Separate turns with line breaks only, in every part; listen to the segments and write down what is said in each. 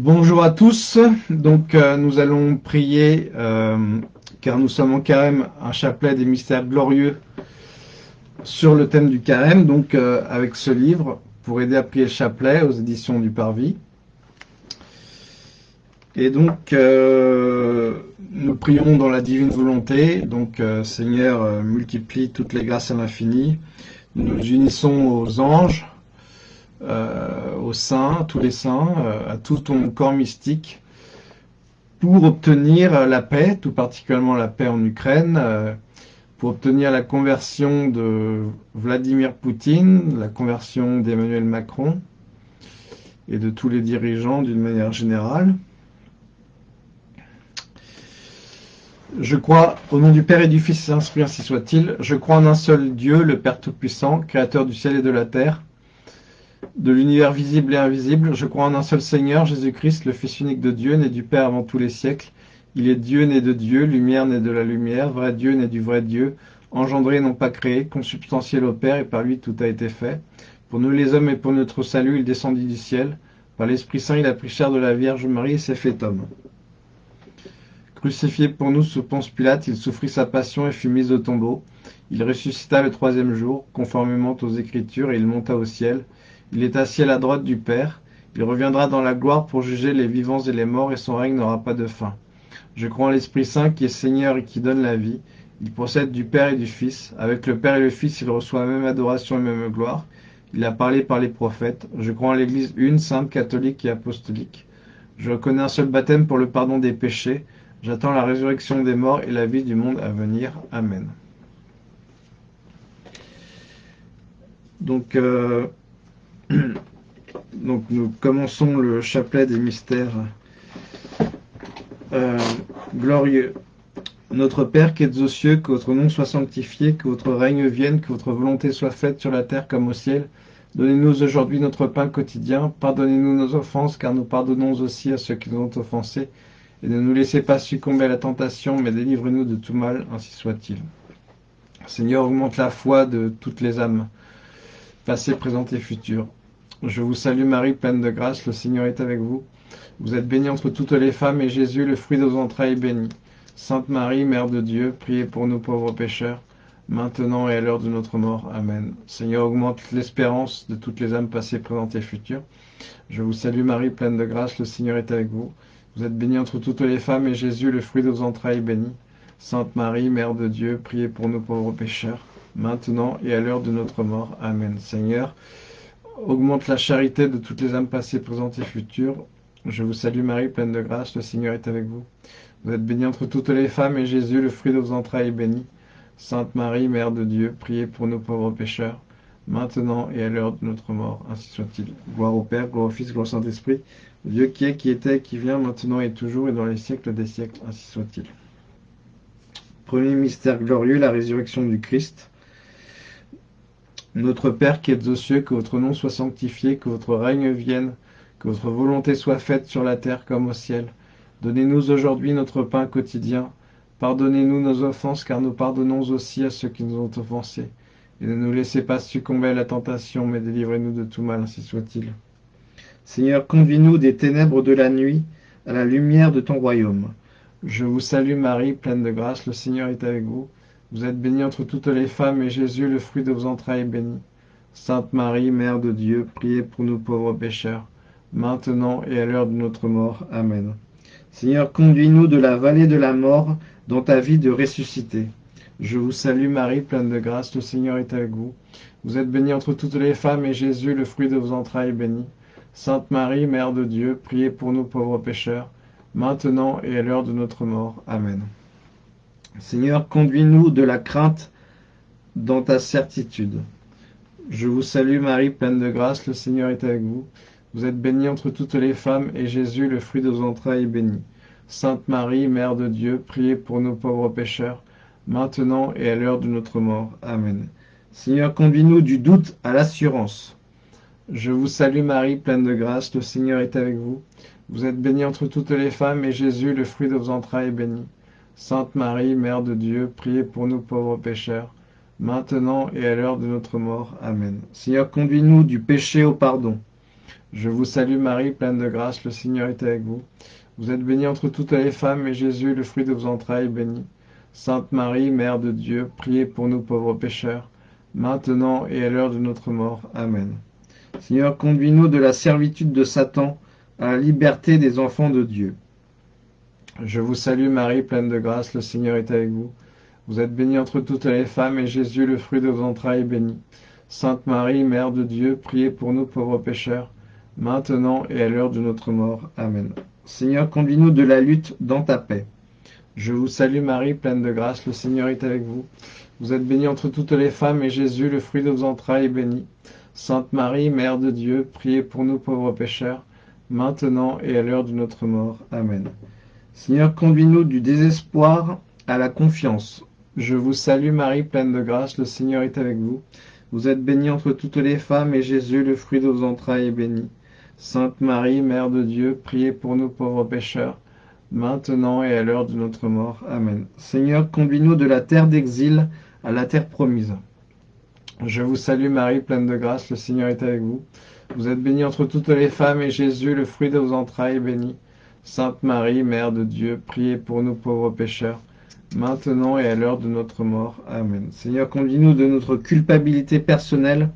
Bonjour à tous, donc euh, nous allons prier, euh, car nous sommes en carême, un chapelet des mystères glorieux sur le thème du carême, donc euh, avec ce livre, pour aider à prier le chapelet aux éditions du Parvis. Et donc, nous prions dans la divine volonté, donc Seigneur, multiplie toutes les grâces à l'infini, nous nous unissons aux anges, euh, aux saints, tous les saints, euh, à tout ton corps mystique, pour obtenir la paix, tout particulièrement la paix en Ukraine, euh, pour obtenir la conversion de Vladimir Poutine, la conversion d'Emmanuel Macron et de tous les dirigeants d'une manière générale. Je crois, au nom du Père et du Fils ainsi soit-il, je crois en un seul Dieu, le Père Tout-Puissant, Créateur du ciel et de la terre, de l'univers visible et invisible, je crois en un seul Seigneur, Jésus-Christ, le Fils unique de Dieu, né du Père avant tous les siècles. Il est Dieu né de Dieu, lumière né de la lumière, vrai Dieu né du vrai Dieu, engendré non pas créé, consubstantiel au Père, et par lui tout a été fait. Pour nous les hommes et pour notre salut, il descendit du ciel. Par l'Esprit Saint, il a pris chair de la Vierge Marie et s'est fait homme. Crucifié pour nous sous Ponce Pilate, il souffrit sa passion et fut mis au tombeau. Il ressuscita le troisième jour, conformément aux Écritures, et il monta au ciel. Il est assis à la droite du Père. Il reviendra dans la gloire pour juger les vivants et les morts, et son règne n'aura pas de fin. Je crois en l'Esprit Saint qui est Seigneur et qui donne la vie. Il procède du Père et du Fils. Avec le Père et le Fils, il reçoit la même adoration et même gloire. Il a parlé par les prophètes. Je crois en l'Église une, sainte, catholique et apostolique. Je reconnais un seul baptême pour le pardon des péchés. J'attends la résurrection des morts et la vie du monde à venir. Amen. Donc, euh, Donc nous commençons le chapelet des mystères euh, glorieux. Notre Père qui es aux cieux, que votre nom soit sanctifié, que votre règne vienne, que votre volonté soit faite sur la terre comme au ciel. Donnez-nous aujourd'hui notre pain quotidien. Pardonnez-nous nos offenses, car nous pardonnons aussi à ceux qui nous ont offensés. Et ne nous laissez pas succomber à la tentation, mais délivrez-nous de tout mal, ainsi soit-il. Seigneur, augmente la foi de toutes les âmes, passées, présentes et futures. Je vous salue Marie, pleine de grâce, le Seigneur est avec vous. Vous êtes bénie entre toutes les femmes, et Jésus, le fruit de vos entrailles, est béni. Sainte Marie, Mère de Dieu, priez pour nous pauvres pécheurs, maintenant et à l'heure de notre mort. Amen. Seigneur, augmente l'espérance de toutes les âmes passées, présentes et futures. Je vous salue Marie, pleine de grâce, le Seigneur est avec vous. Vous êtes bénie entre toutes les femmes, et Jésus, le fruit de vos entrailles, est béni. Sainte Marie, Mère de Dieu, priez pour nous pauvres pécheurs, maintenant et à l'heure de notre mort. Amen. Seigneur, augmente la charité de toutes les âmes passées, présentes et futures. Je vous salue Marie, pleine de grâce, le Seigneur est avec vous. Vous êtes bénie entre toutes les femmes, et Jésus, le fruit de vos entrailles, est béni. Sainte Marie, Mère de Dieu, priez pour nous pauvres pécheurs, maintenant et à l'heure de notre mort, ainsi soit-il. Gloire au Père, gloire au Fils, gloire au Saint-Esprit, Dieu qui est, qui était, qui vient, maintenant et toujours, et dans les siècles des siècles, ainsi soit-il. Premier mystère glorieux, la résurrection du Christ. Notre Père qui êtes aux cieux, que votre nom soit sanctifié, que votre règne vienne, que votre volonté soit faite sur la terre comme au ciel. Donnez-nous aujourd'hui notre pain quotidien. Pardonnez-nous nos offenses, car nous pardonnons aussi à ceux qui nous ont offensés. Et ne nous laissez pas succomber à la tentation, mais délivrez-nous de tout mal, ainsi soit-il. Seigneur, conduis-nous des ténèbres de la nuit à la lumière de ton royaume. Je vous salue Marie, pleine de grâce, le Seigneur est avec vous. Vous êtes bénie entre toutes les femmes, et Jésus, le fruit de vos entrailles, est béni. Sainte Marie, Mère de Dieu, priez pour nous pauvres pécheurs, maintenant et à l'heure de notre mort. Amen. Seigneur, conduis-nous de la vallée de la mort dans ta vie de ressuscité. Je vous salue Marie, pleine de grâce, le Seigneur est avec vous. Vous êtes bénie entre toutes les femmes, et Jésus, le fruit de vos entrailles, est béni. Sainte Marie, Mère de Dieu, priez pour nous pauvres pécheurs, maintenant et à l'heure de notre mort. Amen. Seigneur, conduis-nous de la crainte dans ta certitude. Je vous salue Marie, pleine de grâce, le Seigneur est avec vous. Vous êtes bénie entre toutes les femmes, et Jésus, le fruit de vos entrailles, est béni. Sainte Marie, Mère de Dieu, priez pour nos pauvres pécheurs, maintenant et à l'heure de notre mort. Amen. Seigneur, conduis-nous du doute à l'assurance. Je vous salue Marie, pleine de grâce, le Seigneur est avec vous. Vous êtes bénie entre toutes les femmes, et Jésus, le fruit de vos entrailles, est béni. Sainte Marie, Mère de Dieu, priez pour nous pauvres pécheurs, maintenant et à l'heure de notre mort. Amen. Seigneur, conduis-nous du péché au pardon. Je vous salue Marie, pleine de grâce, le Seigneur est avec vous. Vous êtes bénie entre toutes les femmes, et Jésus, le fruit de vos entrailles, est béni. Sainte Marie, Mère de Dieu, priez pour nous pauvres pécheurs, maintenant et à l'heure de notre mort. Amen. Seigneur, conduis-nous de la servitude de Satan à la liberté des enfants de Dieu. Je vous salue Marie, pleine de grâce, le Seigneur est avec vous. Vous êtes bénie entre toutes les femmes, et Jésus, le fruit de vos entrailles, est béni. Sainte Marie, Mère de Dieu, priez pour nous pauvres pécheurs, maintenant et à l'heure de notre mort. Amen. Seigneur, conduis-nous de la lutte dans ta paix. Je vous salue Marie, pleine de grâce, le Seigneur est avec vous. Vous êtes bénie entre toutes les femmes, et Jésus, le fruit de vos entrailles, est béni. Sainte Marie, Mère de Dieu, priez pour nous pauvres pécheurs, maintenant et à l'heure de notre mort. Amen. Seigneur, conduis-nous du désespoir à la confiance. Je vous salue Marie, pleine de grâce, le Seigneur est avec vous. Vous êtes bénie entre toutes les femmes, et Jésus, le fruit de vos entrailles, est béni. Sainte Marie, Mère de Dieu, priez pour nous pauvres pécheurs, maintenant et à l'heure de notre mort. Amen. Seigneur, conduis-nous de la terre d'exil à la terre promise. Je vous salue Marie, pleine de grâce, le Seigneur est avec vous. Vous êtes bénie entre toutes les femmes, et Jésus, le fruit de vos entrailles, est béni. Sainte Marie, Mère de Dieu, priez pour nous pauvres pécheurs, maintenant et à l'heure de notre mort. Amen. Seigneur, conduis-nous de notre culpabilité personnelle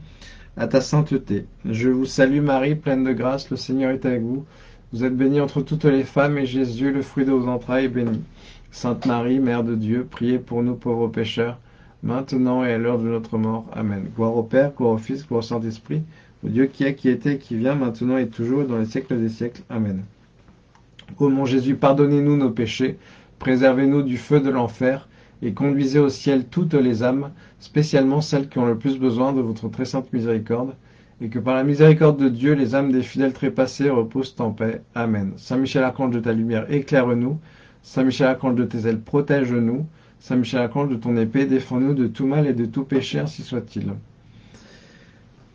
à ta sainteté. Je vous salue Marie, pleine de grâce, le Seigneur est avec vous. Vous êtes bénie entre toutes les femmes, et Jésus, le fruit de vos entrailles, est béni. Sainte Marie, Mère de Dieu, priez pour nous pauvres pécheurs, maintenant et à l'heure de notre mort. Amen. Gloire au Père, gloire au Fils, gloire au Saint-Esprit, au Dieu qui est, qui était, qui vient, maintenant et toujours, dans les siècles des siècles. Amen. Ô mon Jésus, pardonnez-nous nos péchés, préservez-nous du feu de l'enfer, et conduisez au ciel toutes les âmes, spécialement celles qui ont le plus besoin de votre très sainte miséricorde, et que par la miséricorde de Dieu, les âmes des fidèles trépassés reposent en paix. Amen. Saint Michel Archange de ta lumière, éclaire-nous. Saint Michel Archange de tes ailes, protège-nous. Saint Michel Archange de ton épée, défends-nous de tout mal et de tout péché, ainsi soit-il.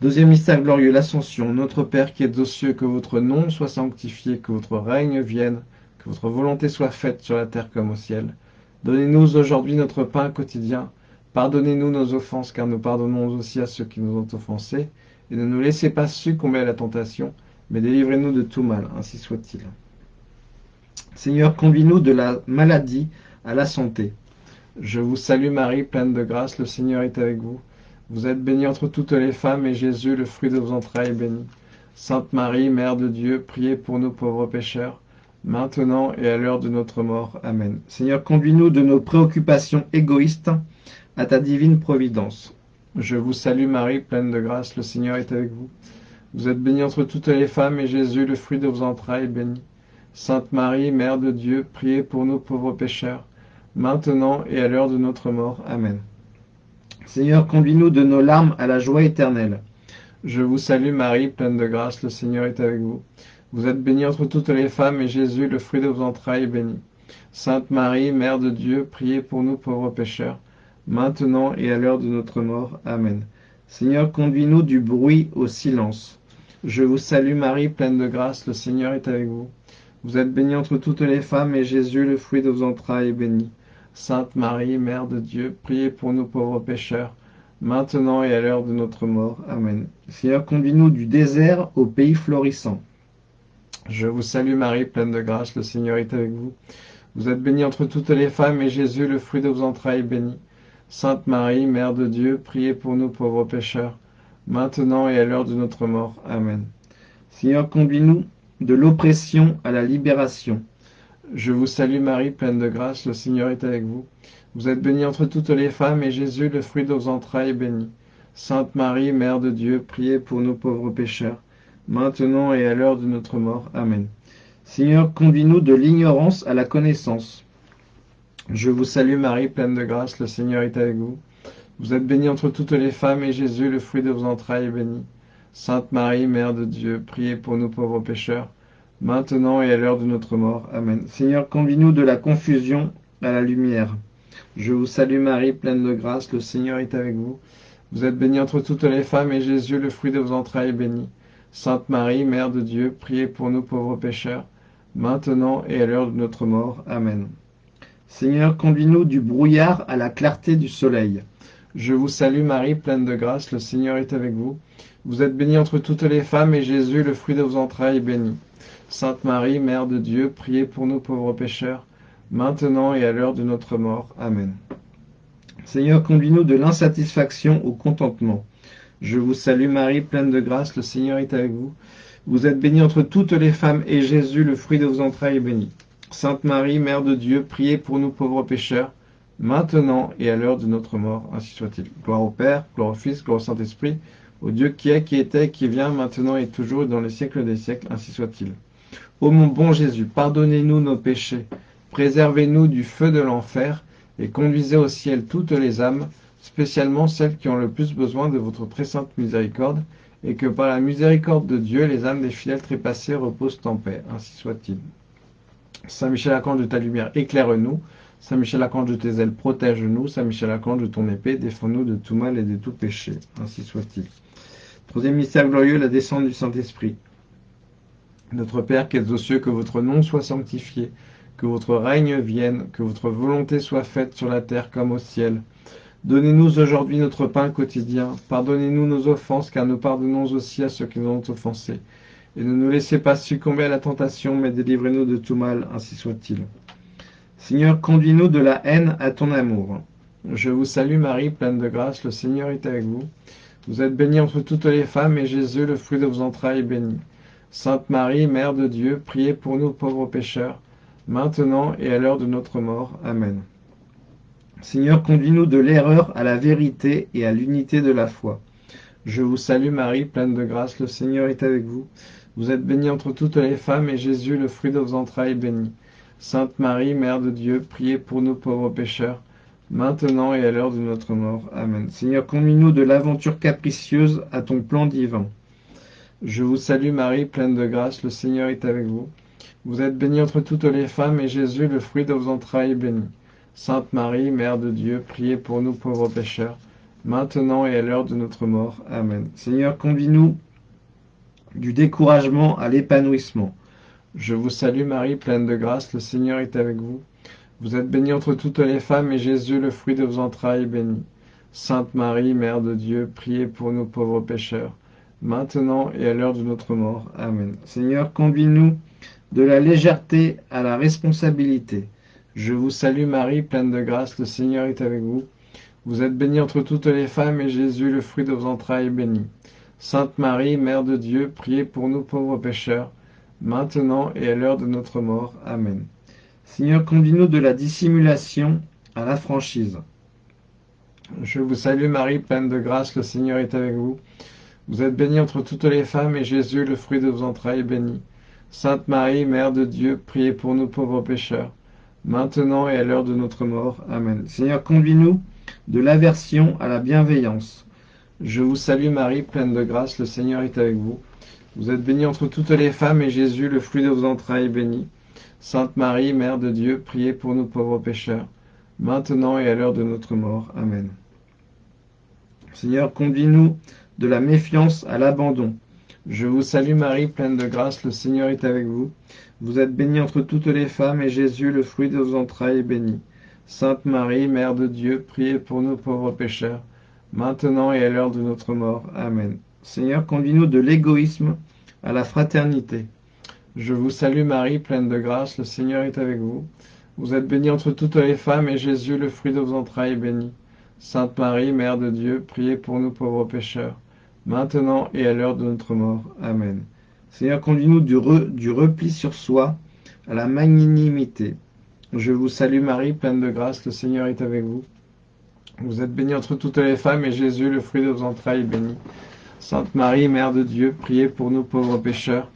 Deuxième mystère glorieux, l'Ascension. Notre Père qui es aux cieux, que votre nom soit sanctifié, que votre règne vienne, que votre volonté soit faite sur la terre comme au ciel. Donnez-nous aujourd'hui notre pain quotidien. Pardonnez-nous nos offenses, car nous pardonnons aussi à ceux qui nous ont offensés. Et ne nous laissez pas succomber à la tentation, mais délivrez-nous de tout mal, ainsi soit-il. Seigneur, conduis-nous de la maladie à la santé. Je vous salue Marie, pleine de grâce, le Seigneur est avec vous. Vous êtes bénie entre toutes les femmes, et Jésus, le fruit de vos entrailles, est béni. Sainte Marie, Mère de Dieu, priez pour nous pauvres pécheurs, maintenant et à l'heure de notre mort. Amen. Seigneur, conduis-nous de nos préoccupations égoïstes à ta divine providence. Je vous salue Marie, pleine de grâce, le Seigneur est avec vous. Vous êtes bénie entre toutes les femmes, et Jésus, le fruit de vos entrailles, est béni. Sainte Marie, Mère de Dieu, priez pour nous pauvres pécheurs, maintenant et à l'heure de notre mort. Amen. Seigneur, conduis-nous de nos larmes à la joie éternelle. Je vous salue Marie, pleine de grâce, le Seigneur est avec vous. Vous êtes bénie entre toutes les femmes, et Jésus, le fruit de vos entrailles, est béni. Sainte Marie, Mère de Dieu, priez pour nous pauvres pécheurs, maintenant et à l'heure de notre mort. Amen. Seigneur, conduis-nous du bruit au silence. Je vous salue Marie, pleine de grâce, le Seigneur est avec vous. Vous êtes bénie entre toutes les femmes, et Jésus, le fruit de vos entrailles, est béni. Sainte Marie, Mère de Dieu, priez pour nous pauvres pécheurs, maintenant et à l'heure de notre mort. Amen. Seigneur, conduis-nous du désert au pays florissant. Je vous salue Marie, pleine de grâce, le Seigneur est avec vous. Vous êtes bénie entre toutes les femmes, et Jésus, le fruit de vos entrailles, est béni. Sainte Marie, Mère de Dieu, priez pour nous pauvres pécheurs, maintenant et à l'heure de notre mort. Amen. Seigneur, conduis-nous de l'oppression à la libération. Je vous salue Marie, pleine de grâce, le Seigneur est avec vous. Vous êtes bénie entre toutes les femmes, et Jésus, le fruit de vos entrailles, est béni. Sainte Marie, Mère de Dieu, priez pour nous pauvres pécheurs, maintenant et à l'heure de notre mort. Amen. Seigneur, conduis-nous de l'ignorance à la connaissance. Je vous salue Marie, pleine de grâce, le Seigneur est avec vous. Vous êtes bénie entre toutes les femmes, et Jésus, le fruit de vos entrailles, est béni. Sainte Marie, Mère de Dieu, priez pour nous pauvres pécheurs, maintenant et à l'heure de notre mort. Amen. Seigneur, conduis-nous de la confusion à la lumière. Je vous salue Marie, pleine de grâce, le Seigneur est avec vous. Vous êtes bénie entre toutes les femmes, et Jésus, le fruit de vos entrailles, est béni. Sainte Marie, Mère de Dieu, priez pour nous pauvres pécheurs, maintenant et à l'heure de notre mort. Amen. Seigneur, conduis-nous du brouillard à la clarté du soleil. Je vous salue Marie, pleine de grâce, le Seigneur est avec vous. Vous êtes bénie entre toutes les femmes, et Jésus, le fruit de vos entrailles, est béni. Sainte Marie, Mère de Dieu, priez pour nous pauvres pécheurs, maintenant et à l'heure de notre mort. Amen. Seigneur, conduis-nous de l'insatisfaction au contentement. Je vous salue Marie, pleine de grâce, le Seigneur est avec vous. Vous êtes bénie entre toutes les femmes, et Jésus, le fruit de vos entrailles, est béni. Sainte Marie, Mère de Dieu, priez pour nous pauvres pécheurs, maintenant et à l'heure de notre mort, ainsi soit-il. Gloire au Père, gloire au Fils, gloire au Saint-Esprit, au Dieu qui est, qui était, qui vient, maintenant et toujours, dans les siècles des siècles, ainsi soit-il. Ô mon bon Jésus, pardonnez-nous nos péchés, préservez-nous du feu de l'enfer, et conduisez au ciel toutes les âmes, spécialement celles qui ont le plus besoin de votre très sainte miséricorde, et que par la miséricorde de Dieu, les âmes des fidèles trépassés reposent en paix. Ainsi soit-il. Saint Michel Archange de ta lumière, éclaire-nous. Saint Michel Archange de tes ailes, protège-nous. Saint Michel Archange de ton épée, défends-nous de tout mal et de tout péché. Ainsi soit-il. Troisième mystère glorieux, la descente du Saint-Esprit. Notre Père qui êtes aux cieux, que votre nom soit sanctifié, que votre règne vienne, que votre volonté soit faite sur la terre comme au ciel. Donnez-nous aujourd'hui notre pain quotidien. Pardonnez-nous nos offenses, car nous pardonnons aussi à ceux qui nous ont offensés. Et ne nous laissez pas succomber à la tentation, mais délivrez-nous de tout mal, ainsi soit-il. Seigneur, conduis-nous de la haine à ton amour. Je vous salue Marie, pleine de grâce, le Seigneur est avec vous. Vous êtes bénie entre toutes les femmes, et Jésus, le fruit de vos entrailles, est béni. Sainte Marie, Mère de Dieu, priez pour nous pauvres pécheurs, maintenant et à l'heure de notre mort. Amen. Seigneur, conduis-nous de l'erreur à la vérité et à l'unité de la foi. Je vous salue Marie, pleine de grâce, le Seigneur est avec vous. Vous êtes bénie entre toutes les femmes, et Jésus, le fruit de vos entrailles, est béni. Sainte Marie, Mère de Dieu, priez pour nous pauvres pécheurs, maintenant et à l'heure de notre mort. Amen. Seigneur, conduis-nous de l'aventure capricieuse à ton plan divin. Je vous salue Marie, pleine de grâce, le Seigneur est avec vous. Vous êtes bénie entre toutes les femmes, et Jésus, le fruit de vos entrailles, est béni. Sainte Marie, Mère de Dieu, priez pour nous pauvres pécheurs, maintenant et à l'heure de notre mort. Amen. Seigneur, conduis-nous du découragement à l'épanouissement. Je vous salue Marie, pleine de grâce, le Seigneur est avec vous. Vous êtes bénie entre toutes les femmes, et Jésus, le fruit de vos entrailles, est béni. Sainte Marie, Mère de Dieu, priez pour nous pauvres pécheurs, maintenant et à l'heure de notre mort. Amen. Seigneur, conduis-nous de la légèreté à la responsabilité. Je vous salue Marie, pleine de grâce, le Seigneur est avec vous. Vous êtes bénie entre toutes les femmes, et Jésus, le fruit de vos entrailles, est béni. Sainte Marie, Mère de Dieu, priez pour nous pauvres pécheurs, maintenant et à l'heure de notre mort. Amen. Seigneur, conduis-nous de la dissimulation à la franchise. Je vous salue Marie, pleine de grâce, le Seigneur est avec vous. Vous êtes bénie entre toutes les femmes, et Jésus, le fruit de vos entrailles, est béni. Sainte Marie, Mère de Dieu, priez pour nous pauvres pécheurs, maintenant et à l'heure de notre mort. Amen. Seigneur, conduis-nous de l'aversion à la bienveillance. Je vous salue Marie, pleine de grâce, le Seigneur est avec vous. Vous êtes bénie entre toutes les femmes, et Jésus, le fruit de vos entrailles, est béni. Sainte Marie, Mère de Dieu, priez pour nous pauvres pécheurs, maintenant et à l'heure de notre mort. Amen. Seigneur, conduis-nous de la méfiance à l'abandon. Je vous salue Marie, pleine de grâce, le Seigneur est avec vous. Vous êtes bénie entre toutes les femmes, et Jésus, le fruit de vos entrailles, est béni. Sainte Marie, Mère de Dieu, priez pour nous pauvres pécheurs, maintenant et à l'heure de notre mort. Amen. Seigneur, conduis-nous de l'égoïsme à la fraternité. Je vous salue Marie, pleine de grâce, le Seigneur est avec vous. Vous êtes bénie entre toutes les femmes, et Jésus, le fruit de vos entrailles, est béni. Sainte Marie, Mère de Dieu, priez pour nous pauvres pécheurs, maintenant et à l'heure de notre mort. Amen. Seigneur, conduis-nous du, du repli sur soi à la magnanimité. Je vous salue Marie, pleine de grâce, le Seigneur est avec vous. Vous êtes bénie entre toutes les femmes, et Jésus, le fruit de vos entrailles, est béni. Sainte Marie, Mère de Dieu, priez pour nous pauvres pécheurs,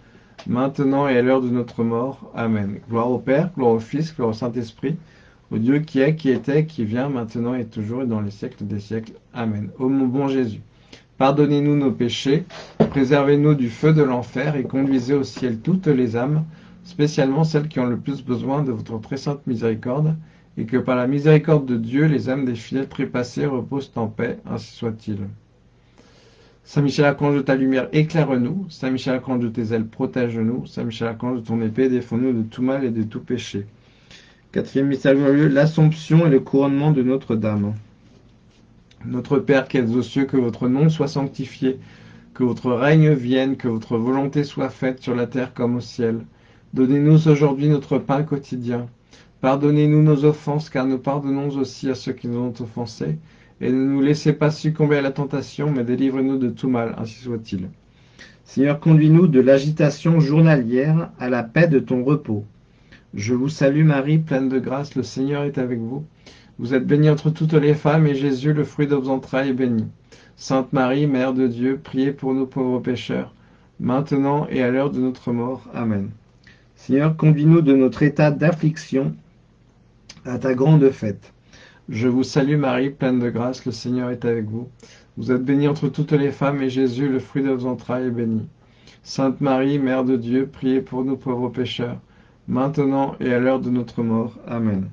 maintenant et à l'heure de notre mort. Amen. Gloire au Père, gloire au Fils, gloire au Saint-Esprit, au Dieu qui est, qui était, qui vient, maintenant et toujours, et dans les siècles des siècles. Amen. Ô mon bon Jésus, pardonnez-nous nos péchés, préservez-nous du feu de l'enfer, et conduisez au ciel toutes les âmes, spécialement celles qui ont le plus besoin de votre très sainte miséricorde, et que par la miséricorde de Dieu, les âmes des fidèles trépassés reposent en paix, ainsi soit-il. Saint Michel Archange de ta lumière, éclaire-nous. Saint Michel Archange de tes ailes, protège-nous. Saint Michel Archange de ton épée, défends-nous de tout mal et de tout péché. Quatrième mystère glorieux, l'Assomption et le couronnement de Notre-Dame. Notre Père qui êtes aux cieux, que votre nom soit sanctifié, que votre règne vienne, que votre volonté soit faite sur la terre comme au ciel. Donnez-nous aujourd'hui notre pain quotidien. Pardonnez-nous nos offenses, car nous pardonnons aussi à ceux qui nous ont offensés. Et ne nous laissez pas succomber à la tentation, mais délivrez-nous de tout mal, ainsi soit-il.
Seigneur, conduis-nous de l'agitation journalière à la paix de ton repos.
Je vous salue Marie, pleine de grâce, le Seigneur est avec vous. Vous êtes bénie entre toutes les femmes, et Jésus, le fruit de vos entrailles, est béni. Sainte Marie, Mère de Dieu, priez pour nous pauvres pécheurs, maintenant et à l'heure de notre mort. Amen.
Seigneur, conduis-nous de notre état d'affliction à ta grande fête.
Je vous salue Marie, pleine de grâce, le Seigneur est avec vous. Vous êtes bénie entre toutes les femmes, et Jésus, le fruit de vos entrailles, est béni. Sainte Marie, Mère de Dieu, priez pour nous pauvres pécheurs, maintenant et à l'heure de notre mort. Amen.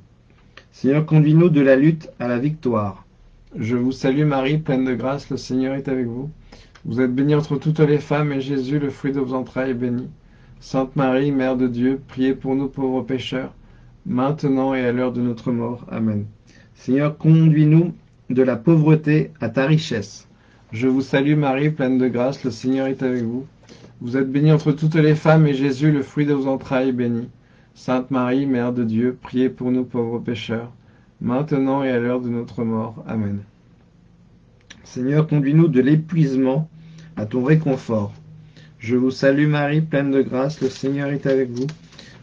Seigneur, conduis-nous de la lutte à la victoire.
Je vous salue Marie, pleine de grâce, le Seigneur est avec vous. Vous êtes bénie entre toutes les femmes, et Jésus, le fruit de vos entrailles, est béni. Sainte Marie, Mère de Dieu, priez pour nous pauvres pécheurs, maintenant et à l'heure de notre mort. Amen.
Seigneur, conduis-nous de la pauvreté à ta richesse.
Je vous salue Marie, pleine de grâce, le Seigneur est avec vous. Vous êtes bénie entre toutes les femmes, et Jésus, le fruit de vos entrailles, est béni. Sainte Marie, Mère de Dieu, priez pour nous pauvres pécheurs, maintenant et à l'heure de notre mort. Amen.
Seigneur, conduis-nous de l'épuisement à ton réconfort. Je vous salue Marie, pleine de grâce, le Seigneur est avec vous.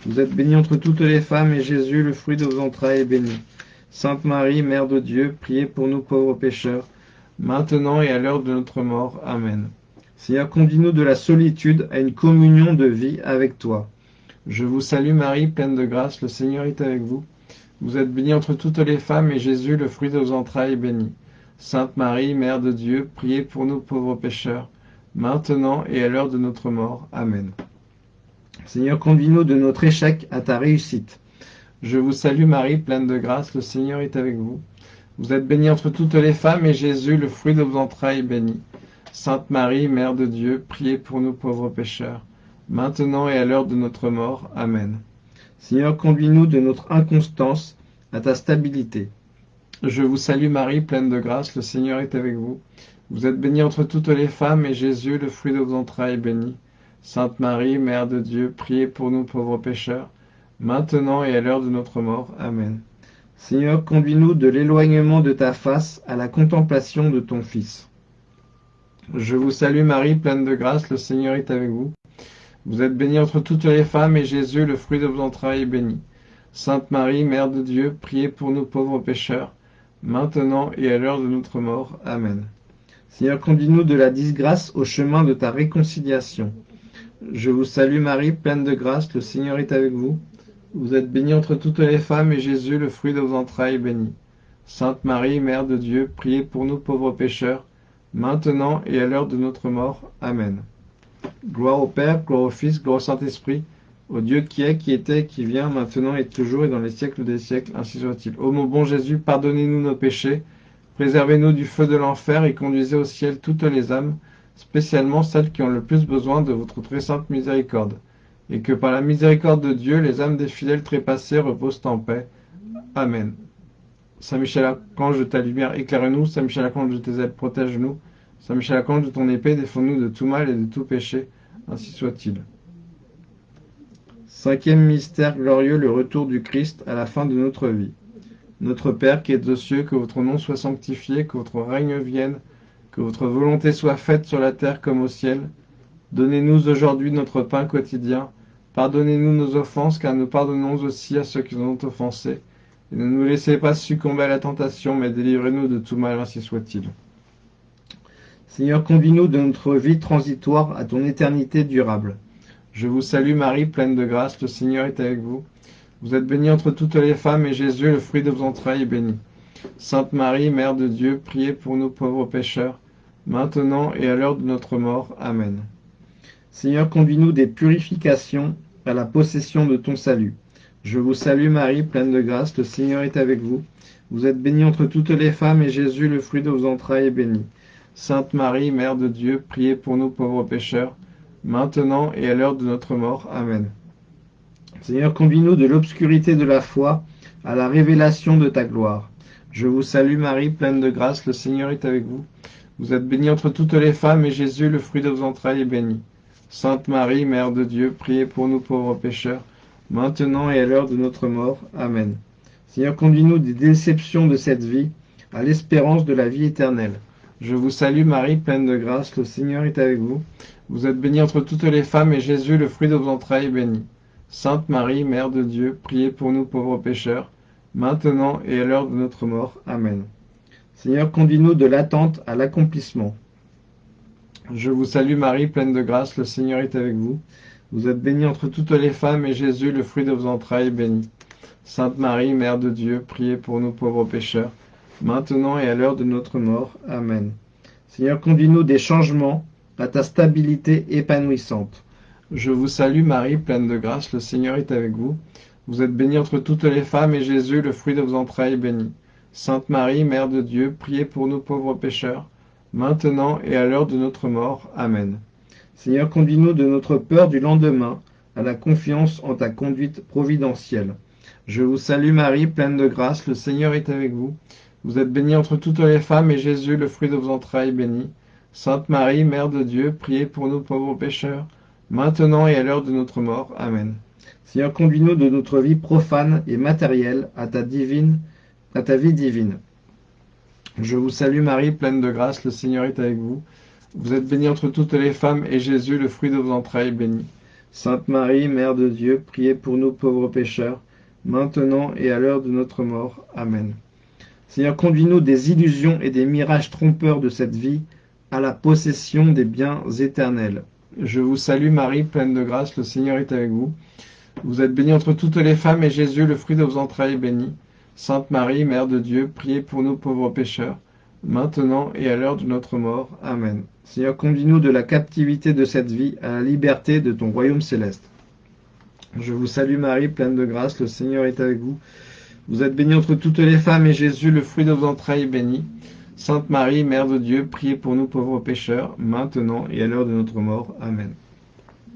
Vous êtes bénie entre toutes les femmes, et Jésus, le fruit de vos entrailles, est béni. Sainte Marie, Mère de Dieu, priez pour nous pauvres pécheurs, maintenant et à l'heure de notre mort. Amen. Seigneur, conduis-nous de la solitude à une communion de vie avec toi.
Je vous salue Marie, pleine de grâce, le Seigneur est avec vous. Vous êtes bénie entre toutes les femmes, et Jésus, le fruit de vos entrailles, est béni. Sainte Marie, Mère de Dieu, priez pour nous pauvres pécheurs, maintenant et à l'heure de notre mort. Amen.
Seigneur, conduis-nous de notre échec à ta réussite.
Je vous salue Marie, pleine de grâce, le Seigneur est avec vous. Vous êtes bénie entre toutes les femmes, et Jésus, le fruit de vos entrailles, est béni. Sainte Marie, Mère de Dieu, priez pour nous pauvres pécheurs, maintenant et à l'heure de notre mort. Amen.
Seigneur, conduis-nous de notre inconstance à ta stabilité.
Je vous salue Marie, pleine de grâce, le Seigneur est avec vous. Vous êtes bénie entre toutes les femmes, et Jésus, le fruit de vos entrailles, est béni. Sainte Marie, Mère de Dieu, priez pour nous pauvres pécheurs, maintenant et à l'heure de notre mort. Amen.
Seigneur, conduis-nous de l'éloignement de ta face à la contemplation de ton Fils.
Je vous salue Marie, pleine de grâce, le Seigneur est avec vous. Vous êtes bénie entre toutes les femmes, et Jésus, le fruit de vos entrailles, est béni. Sainte Marie, Mère de Dieu, priez pour nous pauvres pécheurs, maintenant et à l'heure de notre mort. Amen.
Seigneur, conduis-nous de la disgrâce au chemin de ta réconciliation.
Je vous salue Marie, pleine de grâce, le Seigneur est avec vous. Vous êtes bénie entre toutes les femmes, et Jésus, le fruit de vos entrailles, est béni. Sainte Marie, Mère de Dieu, priez pour nous pauvres pécheurs, maintenant et à l'heure de notre mort. Amen. Gloire au Père, gloire au Fils, gloire au Saint-Esprit, au Dieu qui est, qui était, qui vient, maintenant et toujours et dans les siècles des siècles, ainsi soit-il. Ô mon bon Jésus, pardonnez-nous nos péchés, préservez-nous du feu de l'enfer et conduisez au ciel toutes les âmes, spécialement celles qui ont le plus besoin de votre très sainte miséricorde, et que par la miséricorde de Dieu, les âmes des fidèles trépassés reposent en paix. Amen. Saint Michel Archange de ta lumière, éclaire-nous. Saint Michel Archange de tes ailes, protège-nous. Saint Michel Archange de ton épée, défends-nous de tout mal et de tout péché. Ainsi soit-il.
Cinquième mystère glorieux, le retour du Christ à la fin de notre vie.
Notre Père qui es aux cieux, que votre nom soit sanctifié, que votre règne vienne, que votre volonté soit faite sur la terre comme au ciel. Donnez-nous aujourd'hui notre pain quotidien. Pardonnez-nous nos offenses, car nous pardonnons aussi à ceux qui nous ont offensés. Et ne nous laissez pas succomber à la tentation, mais délivrez-nous de tout mal, ainsi soit-il.
Seigneur, conduis-nous de notre vie transitoire à ton éternité durable.
Je vous salue Marie, pleine de grâce, le Seigneur est avec vous. Vous êtes bénie entre toutes les femmes, et Jésus, le fruit de vos entrailles, est béni. Sainte Marie, Mère de Dieu, priez pour nous pauvres pécheurs, maintenant et à l'heure de notre mort. Amen.
Seigneur, conduis-nous des purifications à la possession de ton salut. Je vous salue Marie, pleine de grâce, le Seigneur est avec vous. Vous êtes bénie entre toutes les femmes, et Jésus, le fruit de vos entrailles, est béni.
Sainte Marie, Mère de Dieu, priez pour nous pauvres pécheurs, maintenant et à l'heure de notre mort. Amen.
Seigneur, conduis-nous de l'obscurité de la foi à la révélation de ta gloire.
Je vous salue Marie, pleine de grâce, le Seigneur est avec vous. Vous êtes bénie entre toutes les femmes, et Jésus, le fruit de vos entrailles, est béni. Sainte Marie, Mère de Dieu, priez pour nous pauvres pécheurs, maintenant et à l'heure de notre mort. Amen. Seigneur, conduis-nous des déceptions de cette vie à l'espérance de la vie éternelle. Je vous salue Marie, pleine de grâce, le Seigneur est avec vous. Vous êtes bénie entre toutes les femmes, et Jésus, le fruit de vos entrailles, est béni. Sainte Marie, Mère de Dieu, priez pour nous pauvres pécheurs, maintenant et à l'heure de notre mort. Amen. Seigneur, conduis-nous de l'attente à l'accomplissement. Je vous salue Marie, pleine de grâce, le Seigneur est avec vous. Vous êtes bénie entre toutes les femmes, et Jésus, le fruit de vos entrailles, est béni. Sainte Marie, Mère de Dieu, priez pour nous pauvres pécheurs, maintenant et à l'heure de notre mort. Amen. Seigneur, conduis-nous des changements à ta stabilité épanouissante. Je vous salue Marie, pleine de grâce, le Seigneur est avec vous. Vous êtes bénie entre toutes les femmes, et Jésus, le fruit de vos entrailles, est béni. Sainte Marie, Mère de Dieu, priez pour nous pauvres pécheurs, maintenant et à l'heure de notre mort. Amen. Seigneur, conduis-nous de notre peur du lendemain à la confiance en ta conduite providentielle. Je vous salue Marie, pleine de grâce, le Seigneur est avec vous. Vous êtes bénie entre toutes les femmes, et Jésus, le fruit de vos entrailles, est béni. Sainte Marie, Mère de Dieu, priez pour nous pauvres pécheurs, maintenant et à l'heure de notre mort. Amen. Seigneur, conduis-nous de notre vie profane et matérielle à ta divine, à ta vie divine. Je vous salue Marie, pleine de grâce, le Seigneur est avec vous. Vous êtes bénie entre toutes les femmes, et Jésus, le fruit de vos entrailles, est béni. Sainte Marie, Mère de Dieu, priez pour nous pauvres pécheurs, maintenant et à l'heure de notre mort. Amen. Seigneur, conduis-nous des illusions et des mirages trompeurs de cette vie à la possession des biens éternels. Je vous salue Marie, pleine de grâce, le Seigneur est avec vous. Vous êtes bénie entre toutes les femmes, et Jésus, le fruit de vos entrailles, est béni. Sainte Marie, Mère de Dieu, priez pour nous pauvres pécheurs, maintenant et à l'heure de notre mort. Amen. Seigneur, conduis-nous de la captivité de cette vie à la liberté de ton royaume céleste. Je vous salue Marie, pleine de grâce, le Seigneur est avec vous. Vous êtes bénie entre toutes les femmes, et Jésus, le fruit de vos entrailles, est béni. Sainte Marie, Mère de Dieu, priez pour nous pauvres pécheurs, maintenant et à l'heure de notre mort. Amen.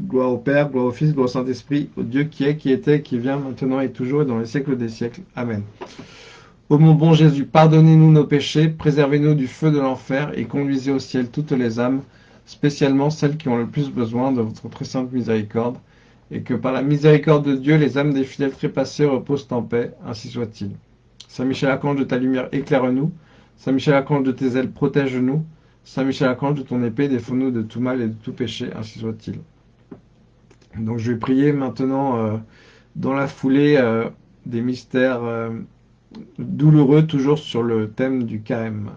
Gloire au Père, gloire au Fils, gloire au Saint-Esprit, au Dieu qui est, qui était, qui vient, maintenant et toujours, et dans les siècles des siècles. Amen. Ô mon bon Jésus, pardonnez-nous nos péchés, préservez-nous du feu de l'enfer, et conduisez au ciel toutes les âmes, spécialement celles qui ont le plus besoin de votre très sainte miséricorde, et que par la miséricorde de Dieu, les âmes des fidèles trépassés reposent en paix, ainsi soit-il. Saint Michel Archange de ta lumière, éclaire-nous. Saint Michel Archange de tes ailes, protège-nous. Saint Michel Archange de ton épée, défends-nous de tout mal et de tout péché, ainsi soit-il. Donc je vais prier maintenant euh, dans la foulée euh, des mystères euh, douloureux, toujours sur le thème du carême.